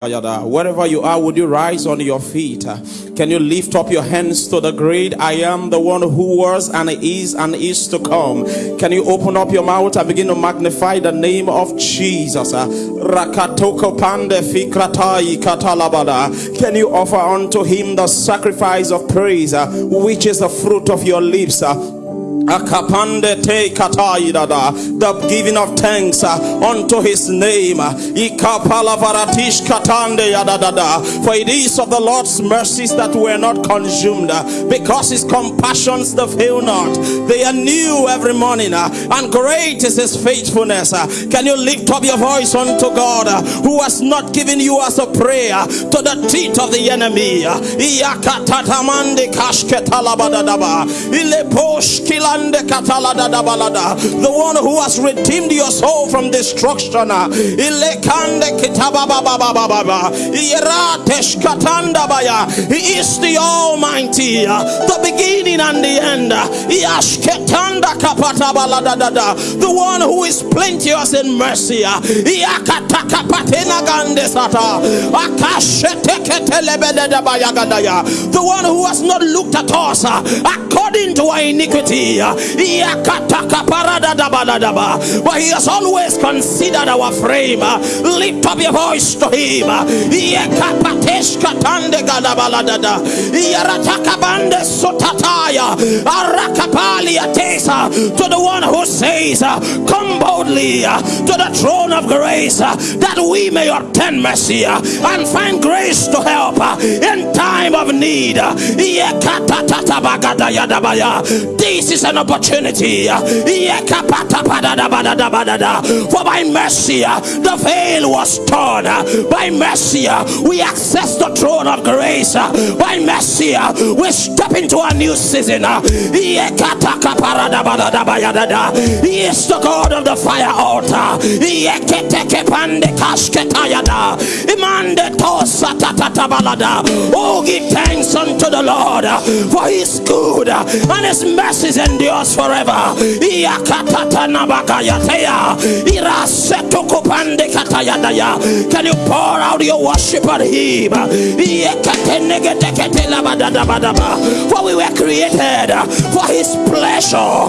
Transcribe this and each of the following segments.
Wherever you are, would you rise on your feet? Can you lift up your hands to the great I am, the one who was and is and is to come? Can you open up your mouth and begin to magnify the name of Jesus? Can you offer unto him the sacrifice of praise, which is the fruit of your lips? Akapande te kataidada. The giving of thanks uh, unto his name. Ikapalavaratish katande yadadada. For it is of the Lord's mercies that we are not consumed, uh, because his compassions they fail not. They are new every morning, uh, and great is his faithfulness. Can you lift up your voice unto God who has not given you as a prayer to the teeth of the enemy? Iyakatatamande kashketalabadadaba. Ileposhkila the one who has redeemed your soul from destruction. He is the Almighty, the beginning and the end. The one who is plenteous in mercy. The one who has not looked at us according to our iniquity. But he has always considered our frame. Lift up your voice to him. To the one who says, Come boldly to the throne of grace that we may obtain mercy and find grace to help in time of need. This is an opportunity. For by mercy, uh, the veil was torn. By mercy, uh, we access the throne of grace. By mercy, uh, we step into a new season. He is the God of the fire altar. Oh, give thanks unto the Lord uh, for his good uh, and his mercies endures forever. Can you pour out your worship at Him? For we were created uh, for His pleasure.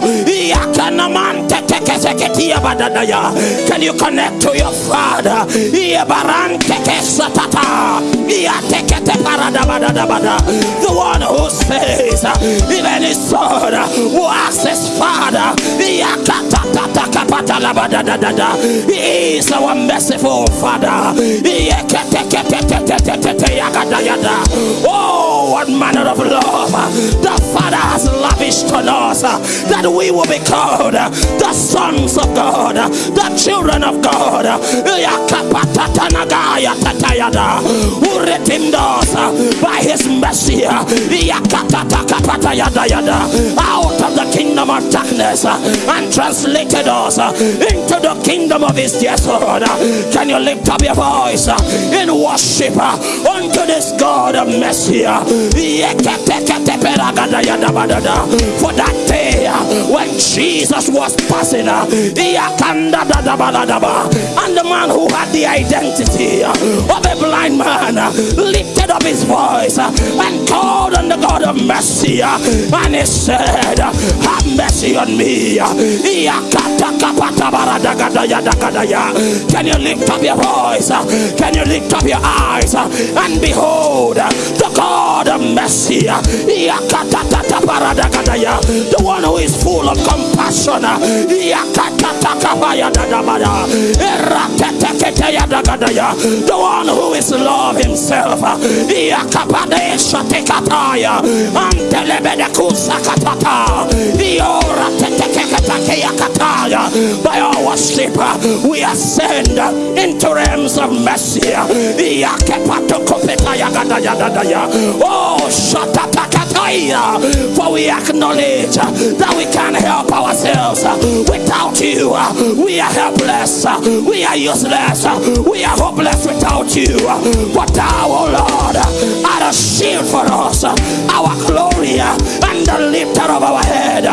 Can you connect to your Father? The one who says, even his son who asks his Father. He is our merciful Father. Oh, what manner of love. The Father has lavished on us that we will be called the sons of God, the children of God. Who redeemed us by his mercy. Out of the kingdom of darkness and translated us uh, into the kingdom of his dear son. Can you lift up your voice uh, in worship unto this God of mercy? For that day when Jesus was passing, uh, and the man who had the identity of a blind man uh, lifted up his voice uh, and called on the God of mercy, and he said, Have mercy on me. Can you lift up your voice? Can you lift up your eyes and behold the God of mercy? The one who is full of compassion. The one who is love himself. By our sleep, we ascend into realms of mercy. Oh, shut up. For we acknowledge that we can't help ourselves without you. We are helpless. We are useless. We are hopeless without you. But thou, oh Lord, are a shield for us, our glory, and the lifter of our head.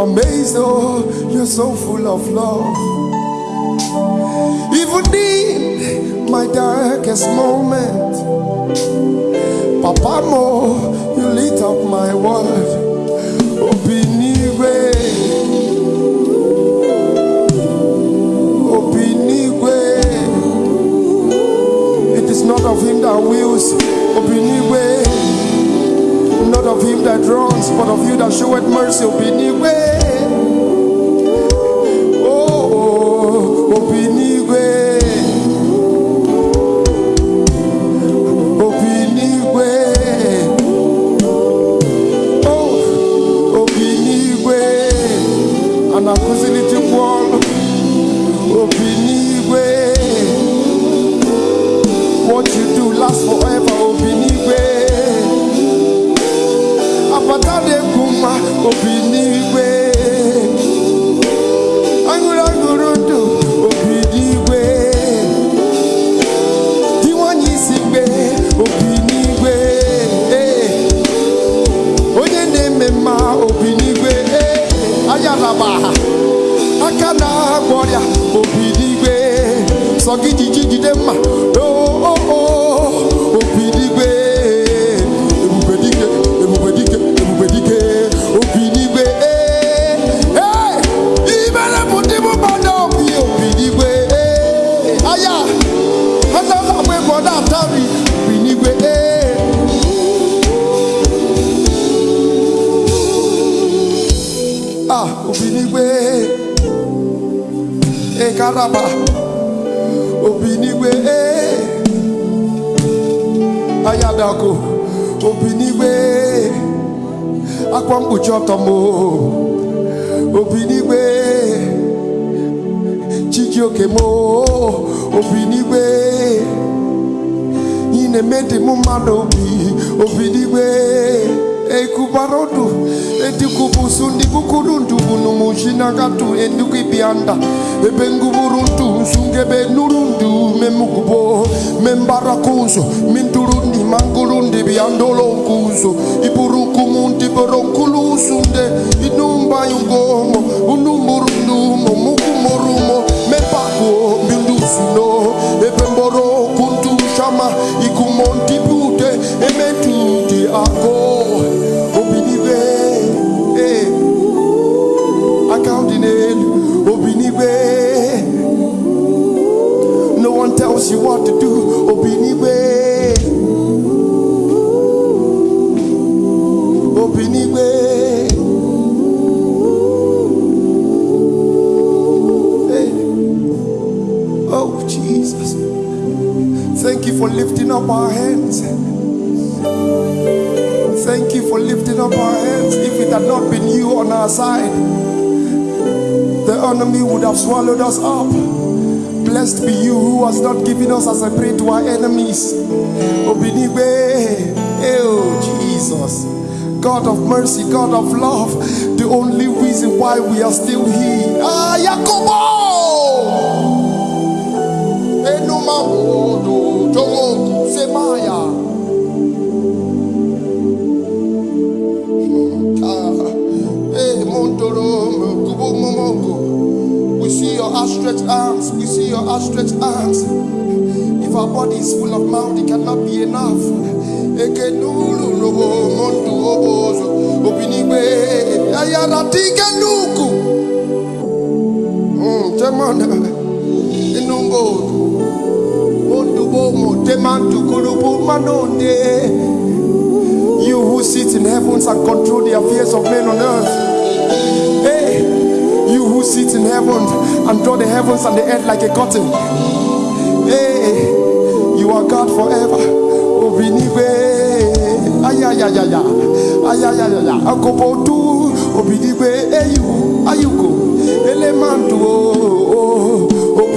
I'm amazed, oh, you're so full of love. Even in my darkest moment, Papa Mo, you lit up my world. Obinigwe. Obinigwe. It is not of him that wills, Obinigwe. Not of him that runs, but of you that showeth mercy, Obinigwe. Oh, Obinigwe. Oh, Obinigwe. Anakuzili chikwolo. Obinigwe. What you do lasts forever, ọma obi n'igwe aṅụrụ aṅụrụ ndụ obi n'igwe di nwanyị isi obi n'igwe onye na-eme mma obi n'igwe ayaraba aka na-agwọ ọrịa obi n'igwe sọ gị jiji jide mma obi n'igwe akwa mkpuchi ọtọ m obi n'igwe chijioke m o. obi n'igwe ị na-eme dị m mmadụ obi obi n'igwe ekubarodu etikubusu ndikukuru ndubunu mushinakatu endukibianda ebenguburu ntu ebengubulundu nsunge benulundu memugubo membarakunzo mintulundi mangulundi byandolonkunzo iburukumunti boronkulusunde inumbayungomo unumburundumo mukumorumo mepakuo mindusuno ebemborokuntushama ikumontipute emetuti ako. For lifting up our hands Thank you for lifting up our hands. If it had not been you on our side, the enemy would have swallowed us up. Blessed be you who has not given us as a prey to our enemies. Obinigwe, oh Jesus, God of mercy, God of love, the only reason why we are still here. Ah! Enumabodo, Jogo, Semaya. Ah, eh, Montoro, Kubo Momo, outstretched arms. We see your outstretched arms. If our body is full of mouth, it cannot be enough. You who sit in heavens and control the affairs of men on earth. Hey, you who sit in heaven and draw the heavens and the earth like a curtain. Hey, you are God forever. Obinigwe. Ayayayaya. Ayayayaya. Akopotu. Obinigwe. Eyu. Ayuko. Elemantu. Oh, oh. Obinigwe.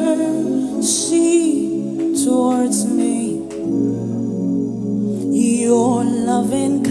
mercy towards me. Your loving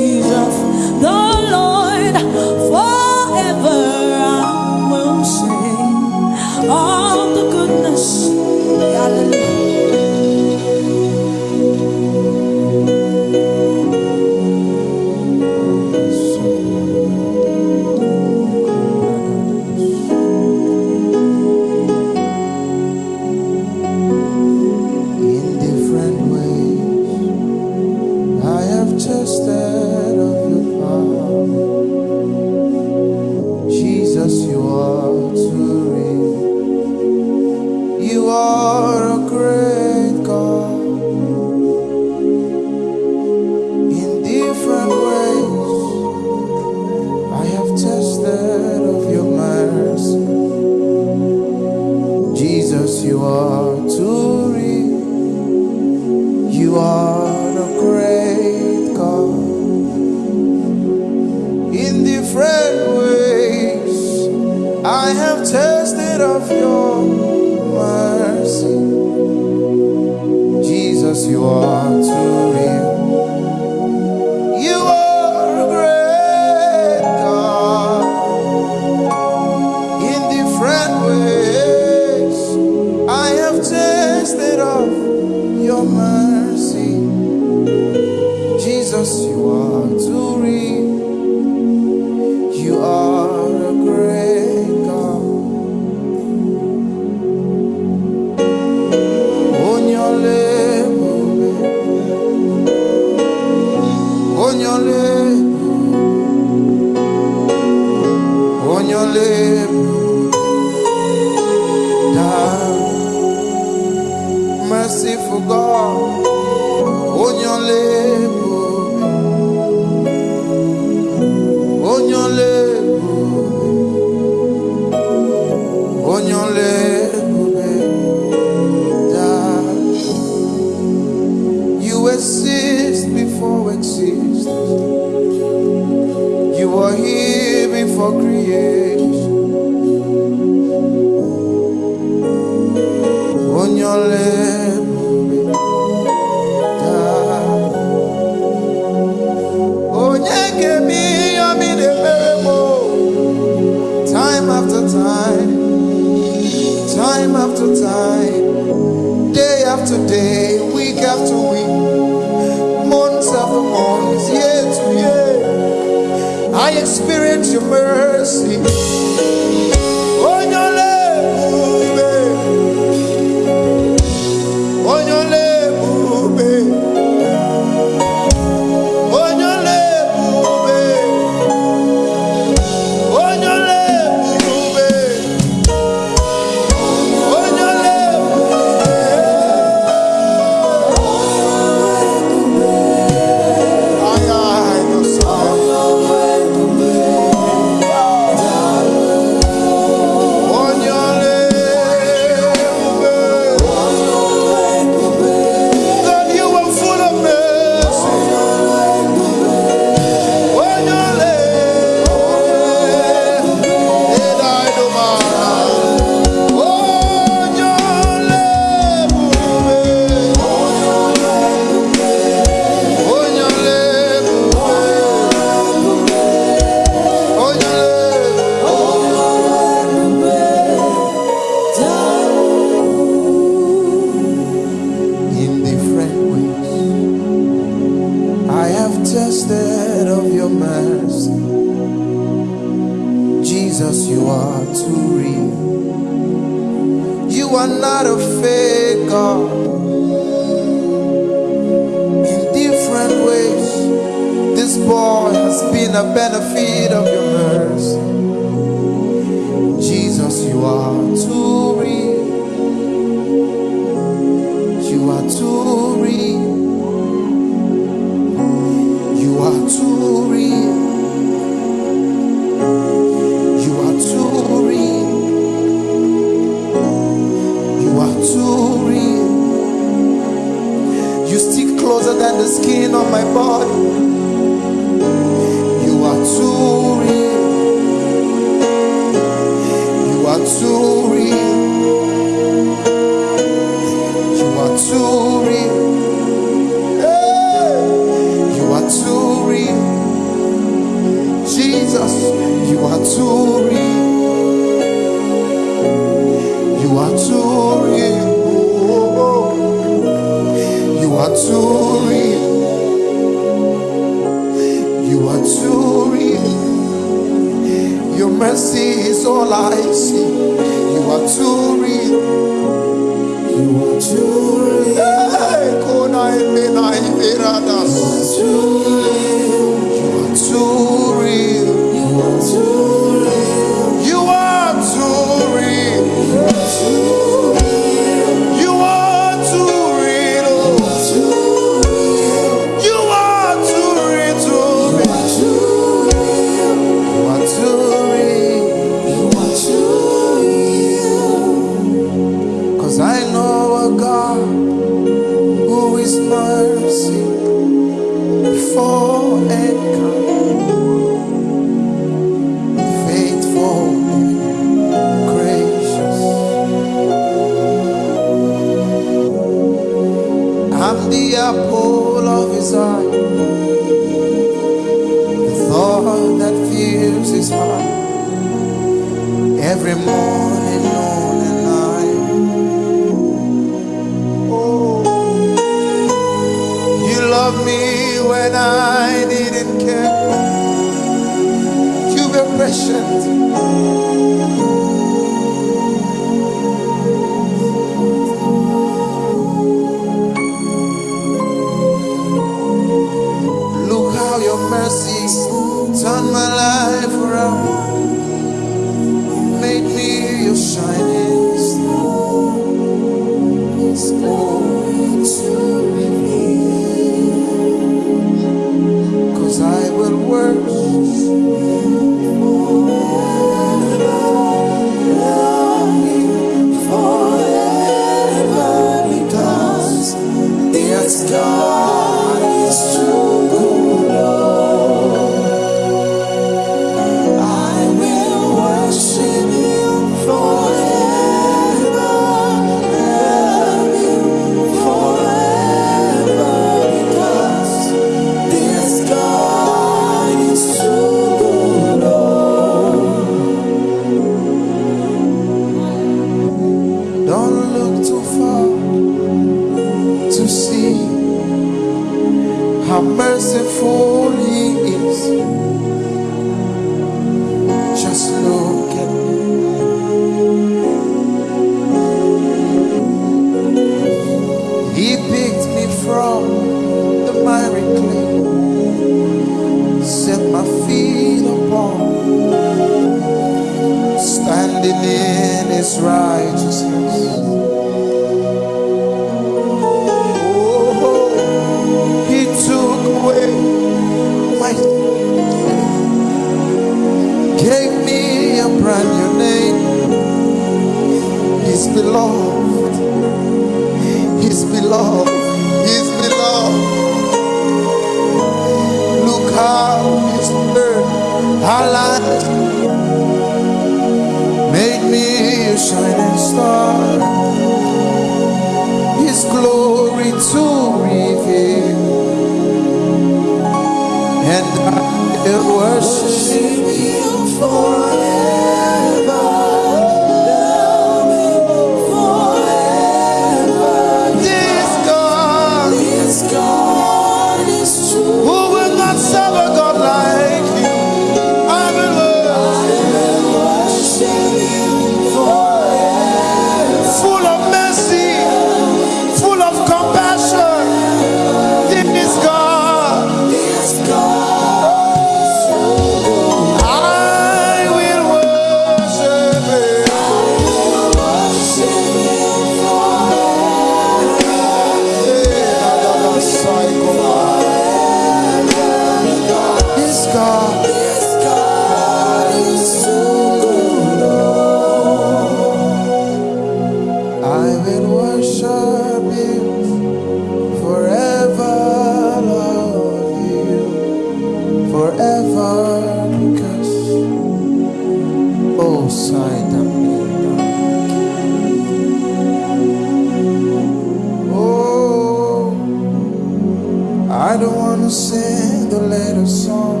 I don't wanna sing the latest song.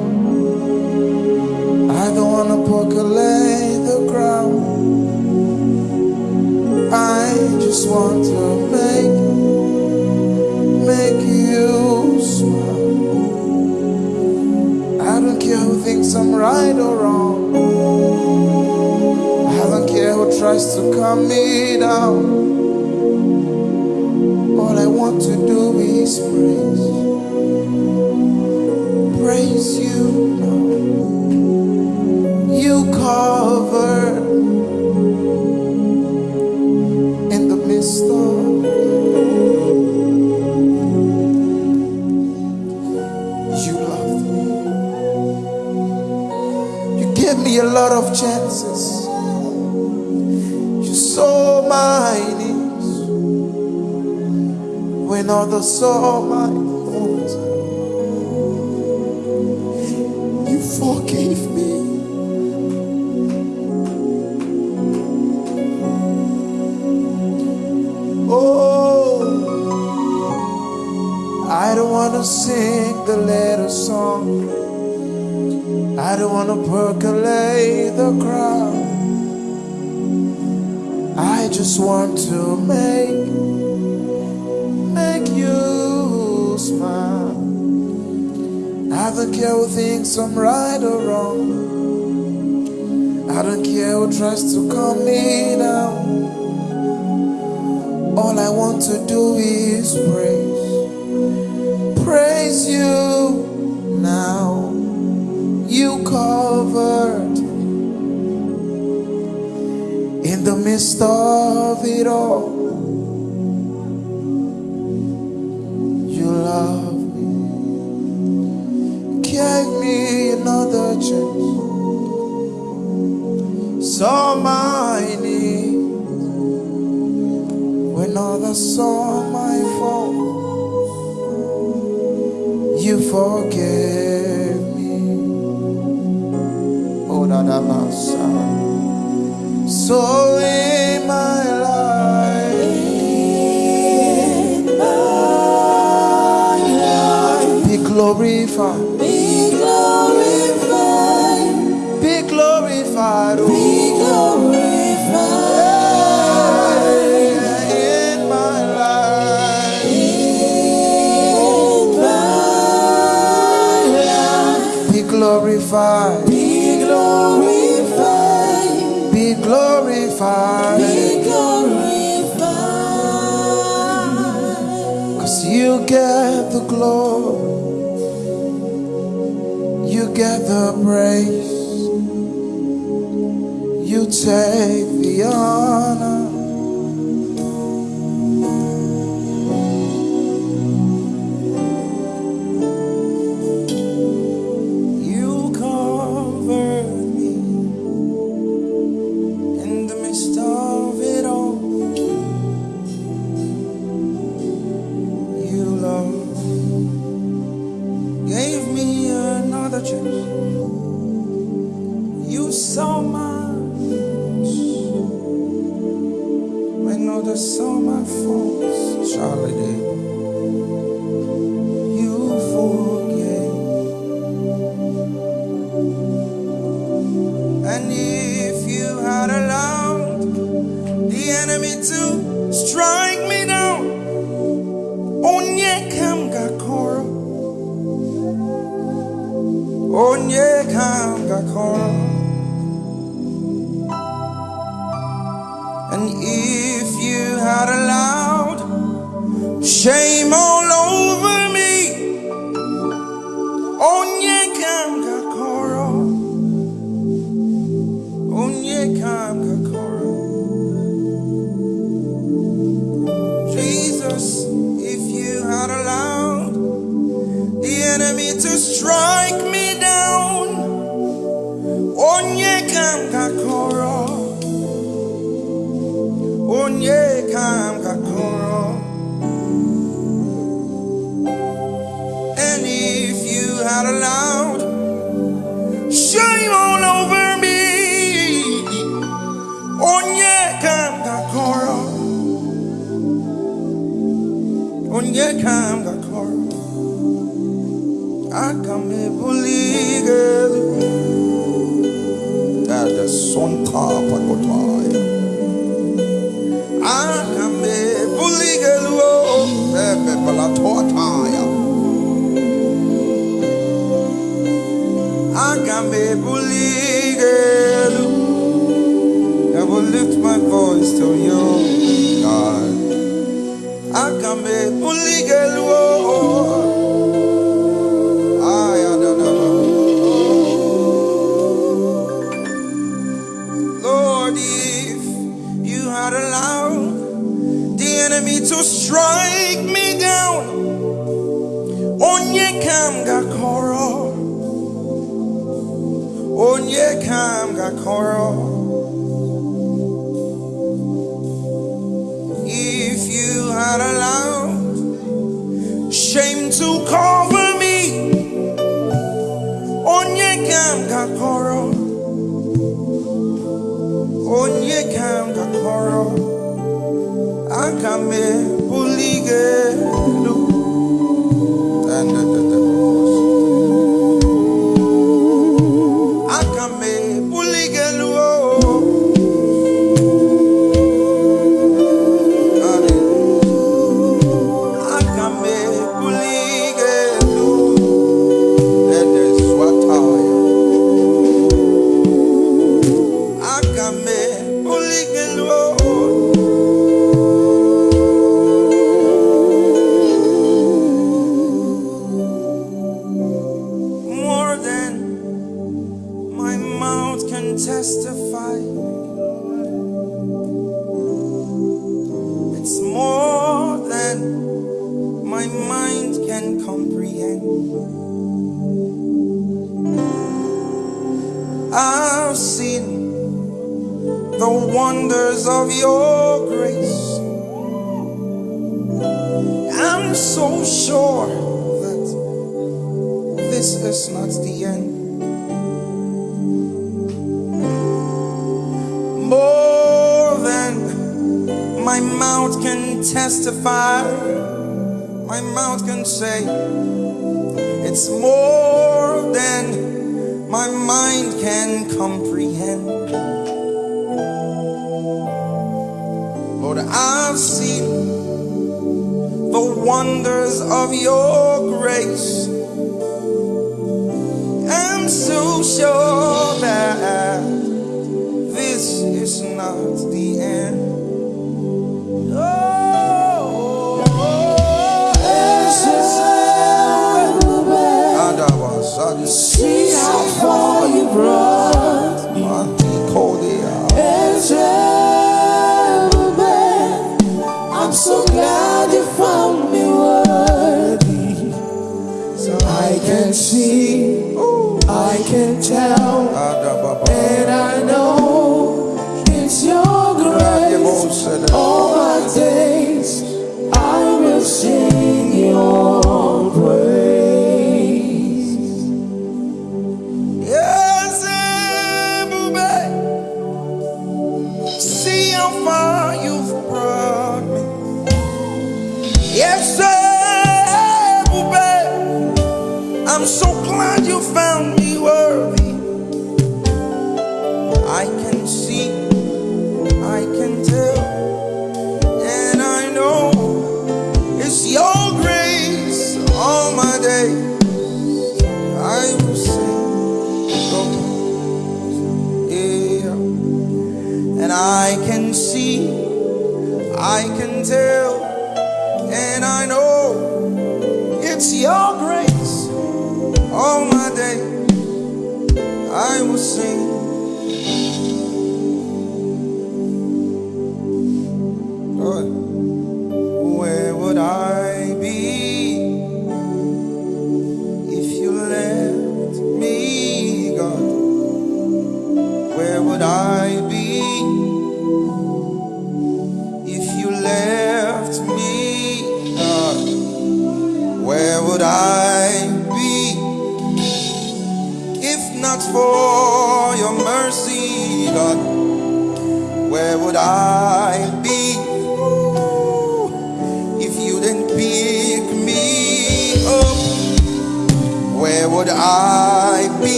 I don't wanna percolate the ground. I just want to make make you smile. I don't care who thinks I'm right or wrong. I don't care who tries to calm me down. All I want to do is praise, when care who thinks I'm right or wrong. I don't care who tries to calm me down. All I want to do is praise, praise you now. You covered in the midst of when others saw my fault. You forgave me. Oh, that I'm So in my life, be glorified, glorified, be glorified, be glorified, be glorified. cause you get the glory, you get the praise, You take the honor.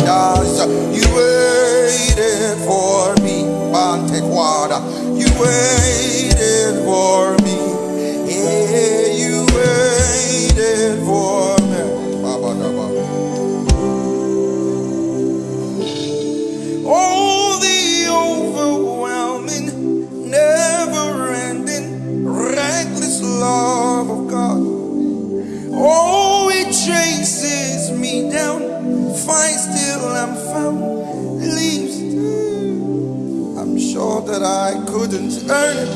waters. You waited for me, Bante Quada. You waited for me. Yeah, you waited for me. burning.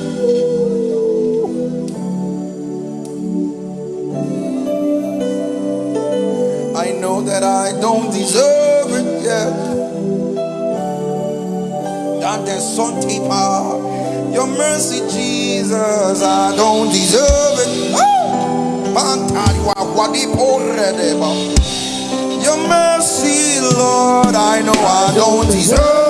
I know that I don't deserve it, yet. That there's something Sontipa, your mercy, Jesus, I don't deserve it. Your mercy, Lord, I know I don't deserve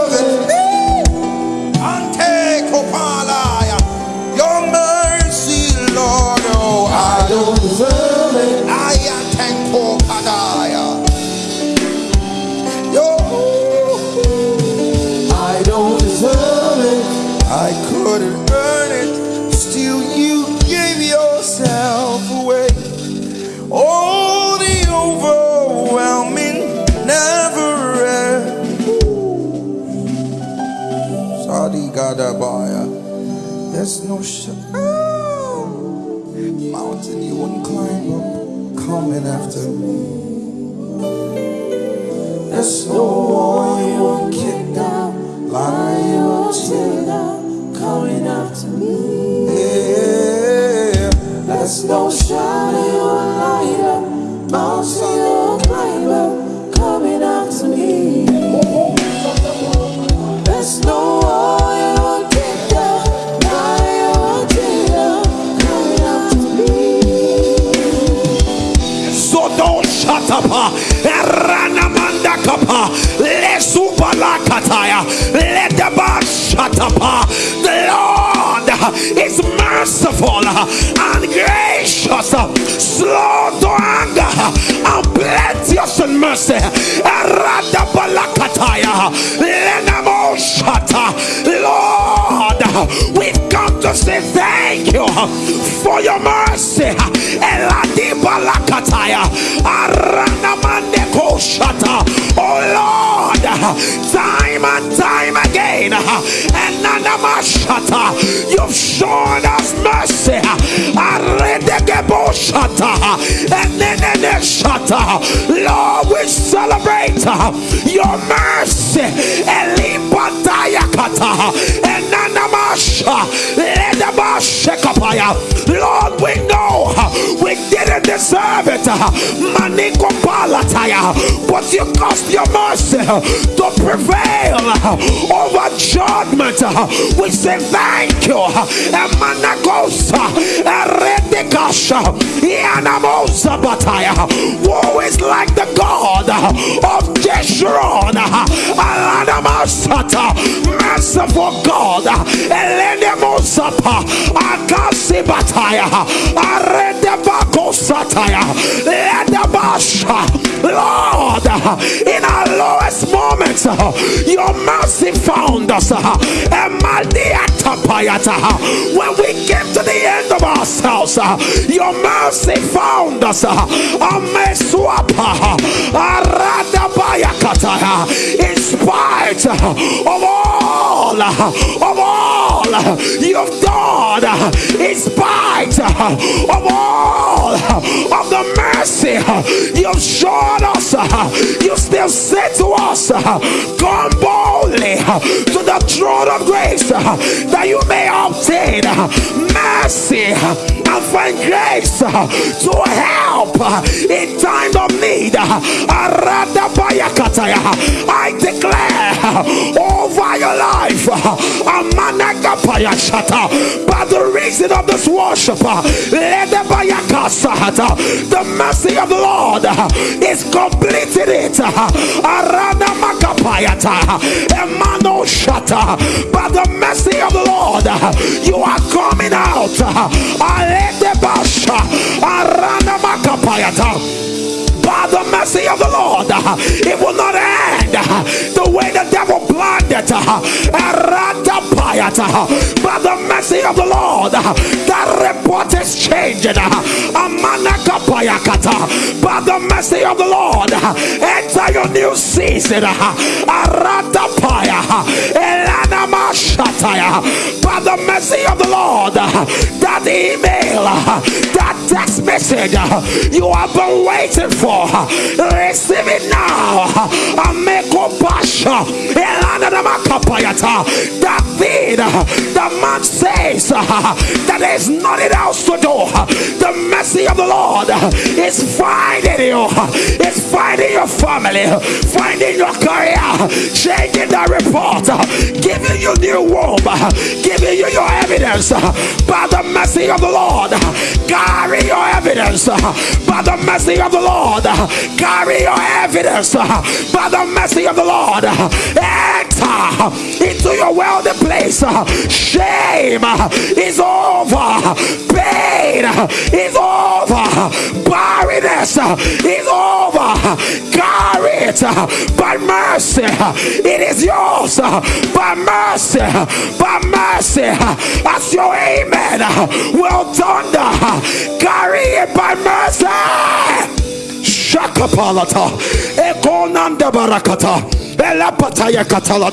There's no oh, mountain you wouldn't climb up, coming after me. Up. Eranamanda kapa. Lesubala kataya. Shut up. The Lord is merciful and gracious, slow to anger, and plenteous in mercy. Eradabalakataya. Lenamo shata. Lord, we've come to say thank you for your mercy. Oh Lord, time and time again, Enanamashata, you've shown us mercy. Enenene shata. Lord, we celebrate your mercy. Enanamasha. Ledabashekapaya. Lord, we know we didn't deserve it. Maniko palataya. But you cost your mercy to prevail over judgment. We say thank you. Emanagosa. Eredekasha. Ianamosa bataya. Who is like the God of Jeshurun? Alanamasata. Merciful God. Elenemosapa. Akasi bataya. Aredebako sataya. Ledabasha. Lord, in our lowest moments, uh, your mercy found us. Uh, Emaliatapayata. Uh, when we came to the end of ourselves, your mercy found us. In spite of all, of all you've done, in spite of all of the mercy you've shown us, you still say to us, Uh, come boldly uh, to the throne of grace uh, that you may obtain mercy find grace uh, to help uh, in time of need. Uh, Aradabayakataya. I declare over your life, by the reason of this worship, the mercy of the Lord is completed it. By the mercy of the Lord, you are coming out. By the mercy of the Lord, it will not end Uh, the way the devil blinded. Uh, by the mercy of the Lord, uh, that report is changing. By the mercy of the Lord, enter your new season. By the mercy of the Lord, that email, that text message you have been waiting for, receive it now. Ameko That thing the man says that there's nothing else to do. The mercy of the Lord is finding you, it's finding your family, finding your career, changing the report, giving you new womb, giving you your evidence by the mercy of the Lord. Carry your evidence by the mercy of the Lord. Carry your evidence by the mercy of the Lord. Enter into your wealthy place. Shame is over. Pain is over. Barrenness is over. Carry it by mercy. It is yours by mercy. By mercy. As your amen will thunder. Carry it by mercy. şaka palata. Ekonam de barakata. Bela pataya katala.